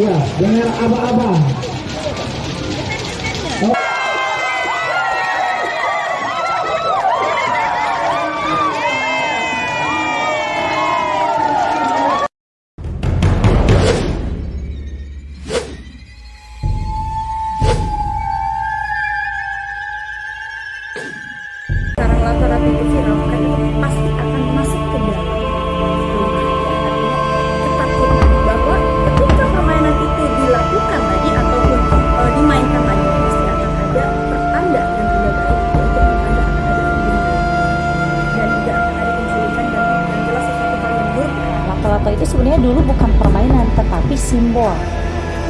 Ya, dengan aba-aba.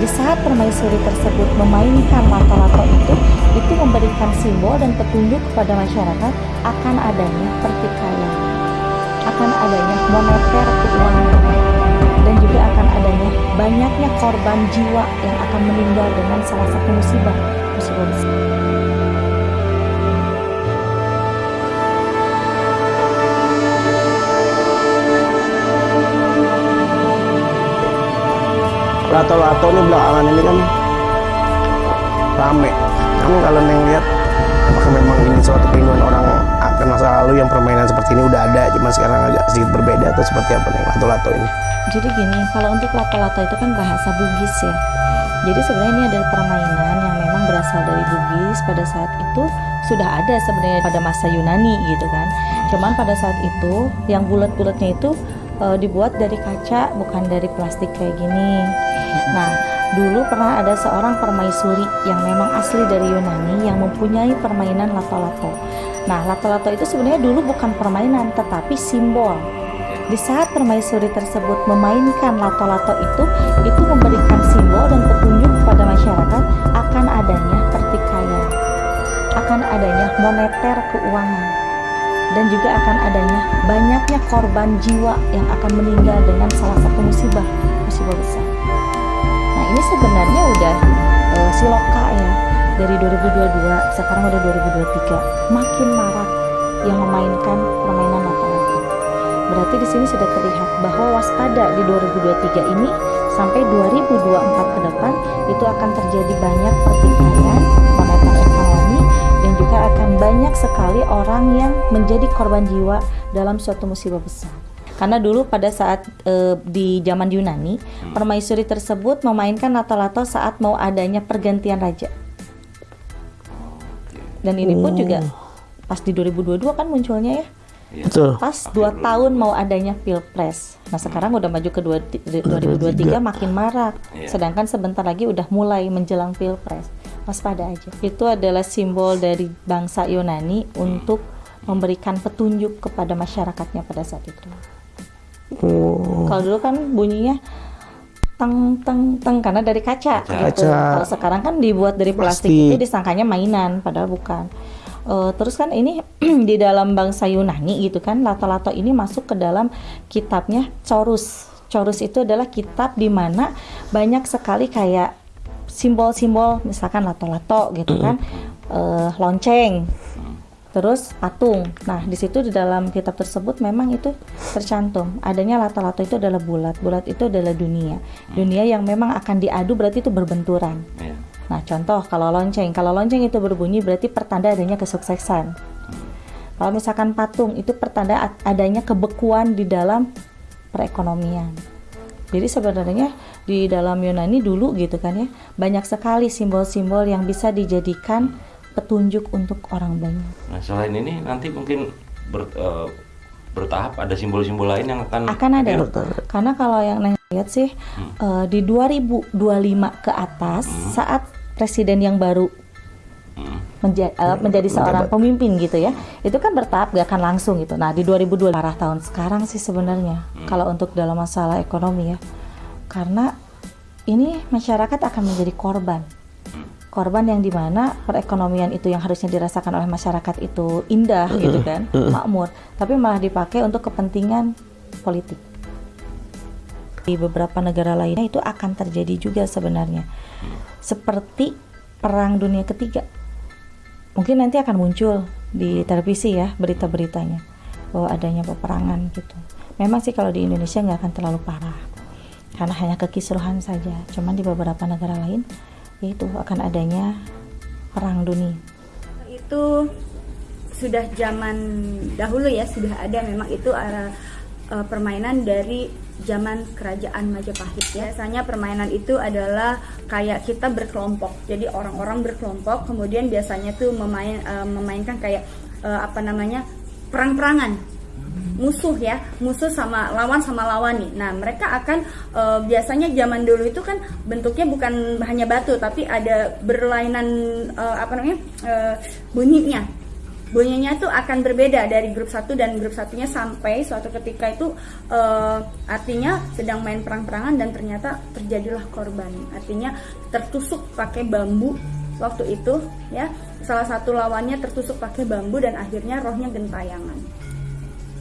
Di saat permaisuri tersebut memainkan lato-lato itu, itu memberikan simbol dan petunjuk kepada masyarakat akan adanya pertikaian, akan adanya moneter keuangan, dan juga akan adanya banyaknya korban jiwa yang akan meninggal dengan salah satu musibah, musibah lato-lato ini belakangan ini kan rame kan kalau neng lihat apakah memang ini suatu keinginan orang akan masa lalu yang permainan seperti ini udah ada cuma sekarang agak sedikit berbeda atau seperti apa nih lato-lato ini Jadi gini, kalau untuk lato-lato itu kan bahasa Bugis ya. Jadi sebenarnya ini adalah permainan yang memang berasal dari Bugis pada saat itu sudah ada sebenarnya pada masa Yunani gitu kan. Cuman pada saat itu yang bulat-bulatnya itu eh, dibuat dari kaca bukan dari plastik kayak gini. Nah, dulu pernah ada seorang permaisuri yang memang asli dari Yunani yang mempunyai permainan lato-lato. Nah, lato-lato itu sebenarnya dulu bukan permainan tetapi simbol. Di saat permaisuri tersebut memainkan lato-lato itu, itu memberikan simbol dan petunjuk kepada masyarakat akan adanya pertikaian, akan adanya moneter keuangan, dan juga akan adanya banyaknya korban jiwa yang akan meninggal dengan salah satu musibah, musibah besar. Ini sebenarnya udah eh, siloka ya dari 2022 sekarang udah 2023 makin marak yang memainkan permainan lato-lato. Berarti di sini sudah terlihat bahwa waspada di 2023 ini sampai 2024 ke depan itu akan terjadi banyak pertikaian moneter ekonomi dan juga akan banyak sekali orang yang menjadi korban jiwa dalam suatu musibah besar. Karena dulu pada saat eh, di zaman Yunani, permaisuri tersebut memainkan lato-lato saat mau adanya pergantian raja. Dan ini pun juga pas di 2022 kan munculnya ya betul pas dua tahun mau adanya pilpres. Nah sekarang udah maju ke dua- 2023 makin marak. Iya. Sedangkan sebentar lagi udah mulai menjelang pilpres. Waspada aja. Itu adalah simbol dari bangsa Yunani untuk memberikan petunjuk kepada masyarakatnya pada saat itu. Oh, Kalau dulu kan bunyinya teng teng teng karena dari kaca, gitu. Kaca. Kalau sekarang kan dibuat dari plastik, Plastik. itu disangkanya mainan padahal bukan. Eh, terus kan ini di dalam bangsa Yunani gitu kan lato-lato ini masuk ke dalam kitabnya Chorus. Chorus itu adalah kitab di mana banyak sekali kayak simbol-simbol misalkan lato-lato gitu kan eh, lonceng terus patung. Nah, di situ di dalam kitab tersebut memang itu tercantum adanya lato-lato itu adalah bulat. Bulat itu adalah dunia. Dunia yang memang akan diadu berarti itu berbenturan. Iya. Nah, contoh kalau lonceng, kalau lonceng itu berbunyi berarti pertanda adanya kesuksesan. Kalau misalkan patung itu pertanda ad- adanya kebekuan di dalam perekonomian. Jadi sebenarnya di dalam Yunani dulu gitu kan ya, banyak sekali simbol-simbol yang bisa dijadikan petunjuk untuk orang banyak. Nah selain ini nanti mungkin ber- eh, bertahap ada simbol-simbol lain yang akan akan ada. hadir. karena kalau yang Neng lihat sih eh, di 2025 ke atas saat presiden yang baru Hmm. menja- eh, menjadi seorang pemimpin gitu ya itu kan bertahap gak akan langsung gitu. Nah di 2002 arah tahun sekarang sih sebenarnya kalau untuk dalam masalah ekonomi ya. Karena ini masyarakat akan menjadi korban korban yang di mana perekonomian itu yang harusnya dirasakan oleh masyarakat itu indah gitu kan makmur tapi malah dipakai untuk kepentingan politik. Di beberapa negara lainnya itu akan terjadi juga sebenarnya. Seperti perang dunia ketiga. Mungkin nanti akan muncul di televisi ya berita-beritanya bahwa adanya peperangan gitu. Memang sih kalau di Indonesia nggak akan terlalu parah karena hanya kekisruhan saja. Cuman di beberapa negara lain yaitu akan adanya perang dunia. itu sudah zaman dahulu ya sudah ada memang itu uh, uh, permainan dari zaman kerajaan Majapahit ya. Biasanya permainan itu adalah kayak kita berkelompok. Jadi orang-orang berkelompok kemudian biasanya tuh memain uh, memainkan kayak uh, apa namanya? perang-perangan musuh ya musuh sama lawan sama lawan nih. Nah mereka akan uh, biasanya zaman dulu itu kan bentuknya bukan hanya batu tapi ada berlainan uh, apa namanya uh, bunyinya. Bunyinya tuh akan berbeda dari grup satu dan grup satunya sampai suatu ketika itu uh, artinya sedang main perang-perangan dan ternyata terjadilah korban. Artinya tertusuk pakai bambu waktu itu ya. Salah satu lawannya tertusuk pakai bambu dan akhirnya rohnya gentayangan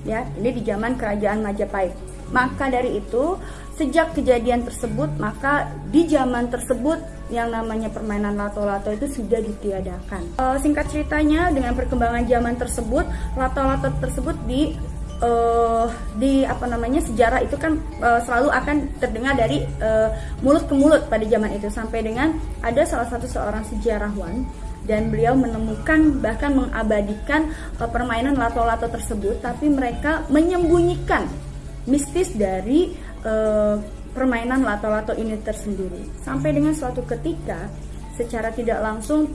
ya ini di zaman kerajaan Majapahit. Maka dari itu sejak kejadian tersebut maka di zaman tersebut yang namanya permainan lato-lato itu sudah ditiadakan. E, singkat ceritanya dengan perkembangan zaman tersebut lato-lato tersebut di uh, di apa namanya sejarah itu kan uh, selalu akan terdengar dari uh, mulut ke mulut pada zaman itu. Sampai dengan ada salah satu seorang sejarawan dan beliau menemukan bahkan mengabadikan uh, permainan lato-lato tersebut. Tapi mereka menyembunyikan mistis dari uh, permainan lato-lato ini tersendiri. Sampai dengan suatu ketika secara tidak langsung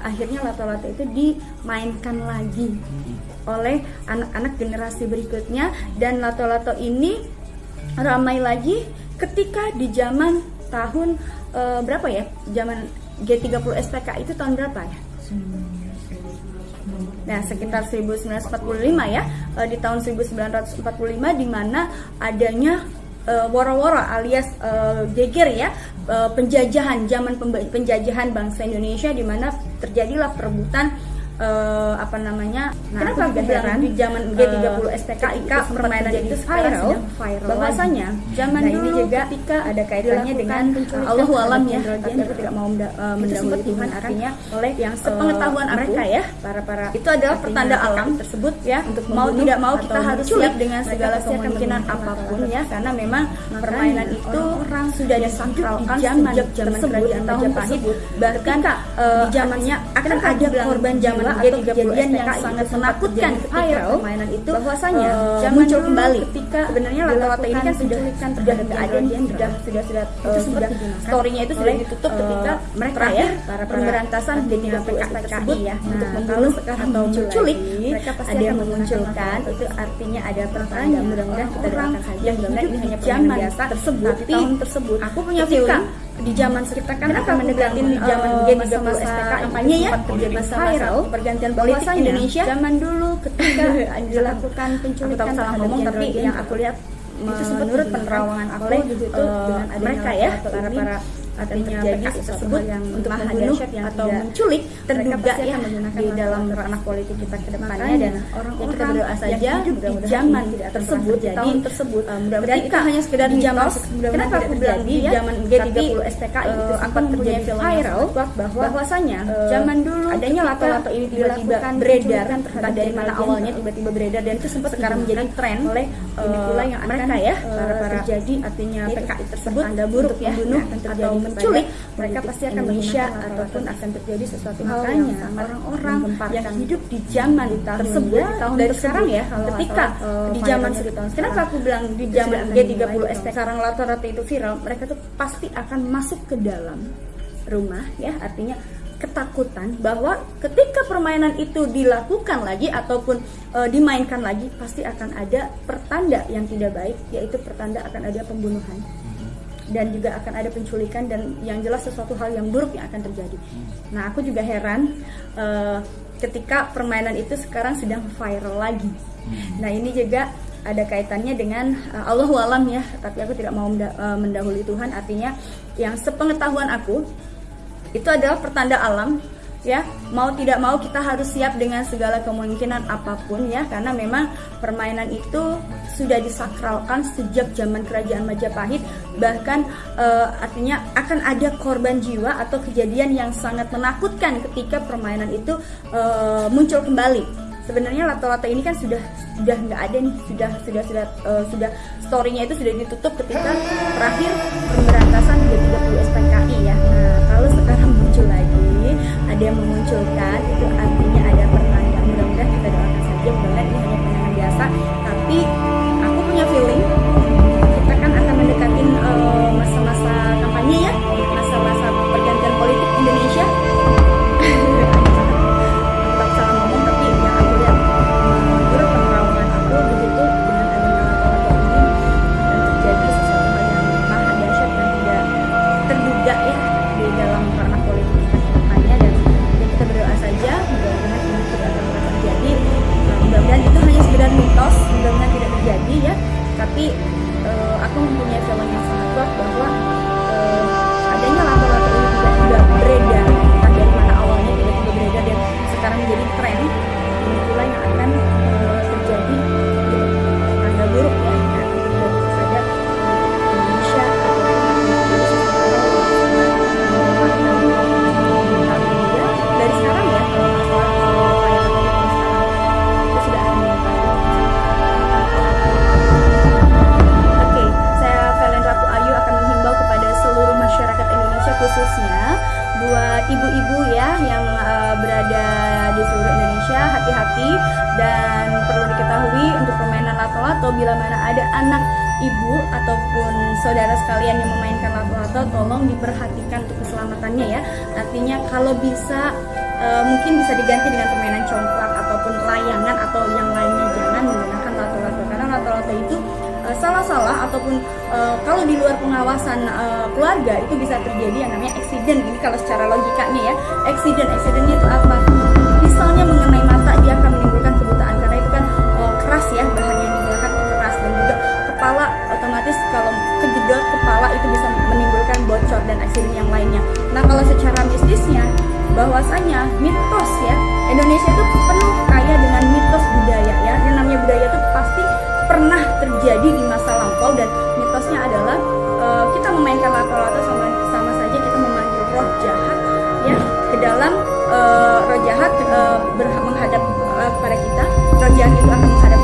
akhirnya lato-lato itu dimainkan lagi oleh anak-anak generasi berikutnya. Dan lato-lato ini ramai lagi ketika di zaman tahun uh, berapa ya? Zaman G30 SPK itu tahun berapa ya? Nah, sekitar 1945 ya, eh, di tahun 1945 di mana adanya uh, woro-woro alias uh, geger ya, uh, penjajahan zaman penjajahan bangsa Indonesia di mana terjadilah perebutan uh, apa namanya? Nah, kenapa aku heran di zaman G30 uh, SPKIK permainan itu viral, viral bahwasanya zaman nah, dulu ini juga ketika ada kaitannya dengan Allah alam ya tapi aku tidak mau uh, mendahului Tuhan artinya oleh yang sepengetahuan uh, mereka ya para para itu adalah pertanda alam tersebut ya untuk mau tidak mau kita harus siap dengan segala kemungkinan apa pun ya karena memang permainan itu orang sudah disakralkan sejak zaman kerajaan Majapahit bahkan di zamannya akan ada korban zaman atau kejadian yang sangat menakutkan ketika permainan itu bahwasanya uh, muncul kembali. ketika sebenarnya lato-lato ini kan sudah kan terjadi keadaan yang sudah sudah sudah uh, sudah storynya itu sudah ditutup ketika mereka ya para pemberantasan di PKI tersebut. ya. Untuk membunuh atau menculik mereka pasti ada yang memunculkan itu artinya ada pertanyaan mudah-mudahan kita doakan saja yang ini hanya zaman biasa tersebut tahun tersebut. aku punya feeling di zaman kita kan akan mendekati di zaman uh, G30 SPK kampanye ya? terjadi viral. pergantian politik Indonesia. Zaman dulu ketika dilakukan penculikan salah ngomong tapi yang aku lihat itu menurut penerawangan aku itu uh, mereka ya para para artinya PKI tersebut yang untuk membunuh yang atau menculik terduga ya di dalam ranah politik kita ke depannya. Dan orang yang kita berdoa saja hidup di zaman tersebut di tahun tersebut mudah-mudahan itu hanya sekedar di zaman kenapa aku bilang di zaman G30 SPKI itu akan terjadi viral bahwasanya zaman dulu adanya lato-lato ini tiba-tiba beredar entah dari mana awalnya tiba-tiba beredar dan itu sempat sekarang menjadi tren oleh pula yang mereka ya para terjadi artinya PKI tersebut anda buruk ya membunuh atau menculik mereka pasti akan Indonesia ataupun akan terjadi sesuatu makanya orang-orang yang hidup di zaman tersebut tahun dari sekarang ya ketika di zaman kenapa aku bilang di zaman G30 ST sekarang rata-rata itu viral mereka tuh pasti akan masuk ke dalam rumah ya artinya ketakutan bahwa ketika permainan itu dilakukan lagi ataupun e, dimainkan lagi pasti akan ada pertanda yang tidak baik yaitu pertanda akan ada pembunuhan dan juga akan ada penculikan dan yang jelas sesuatu hal yang buruk yang akan terjadi. Nah, aku juga heran uh, ketika permainan itu sekarang sedang viral lagi. Nah, ini juga ada kaitannya dengan uh, Allah alam ya, tapi aku tidak mau uh, mendahului Tuhan. Artinya yang sepengetahuan aku itu adalah pertanda alam ya. Mau tidak mau kita harus siap dengan segala kemungkinan apa pun ya karena memang permainan itu sudah disakralkan sejak zaman kerajaan Majapahit. Bahkan uh, artinya akan ada korban jiwa atau kejadian yang sangat menakutkan ketika permainan itu uh, muncul kembali. Sebenarnya lato-lato ini kan sudah sudah nggak ada nih sudah sudah sudah eh, sudah storynya itu sudah ditutup ketika terakhir pemberantasan 330 SPKI ya. Nah kalau sekarang muncul lagi ada yang memunculkan itu artinya ada pertanda mudah-mudahan kita doakan saja. Mudah-mudahan ini hanya penanganan biasa. Tapi lato-lato bila mana ada anak ibu ataupun saudara sekalian yang memainkan lato-lato tolong diperhatikan untuk keselamatannya ya. Artinya kalau bisa eh, mungkin bisa diganti dengan permainan congklak ataupun layangan atau yang lainnya. Jangan menggunakan lato-lato karena lato-lato itu eh, salah-salah ataupun eh, kalau di luar pengawasan eh, keluarga itu bisa terjadi yang namanya accident. Ini kalau secara logikanya ya accident. Accidentnya itu apa kepala itu bisa menimbulkan bocor dan accident yang lainnya. Nah kalau secara mistisnya bahwasanya mitos ya Indonesia itu penuh kaya dengan mitos budaya ya. Yang namanya budaya itu pasti pernah terjadi di masa lampau dan mitosnya adalah eh, kita memainkan lato-lato sama sama saja kita memanggil roh jahat ya ke dalam eh, roh jahat berha- menghadap eh, kepada kita. Roh jahat itu akan menghadap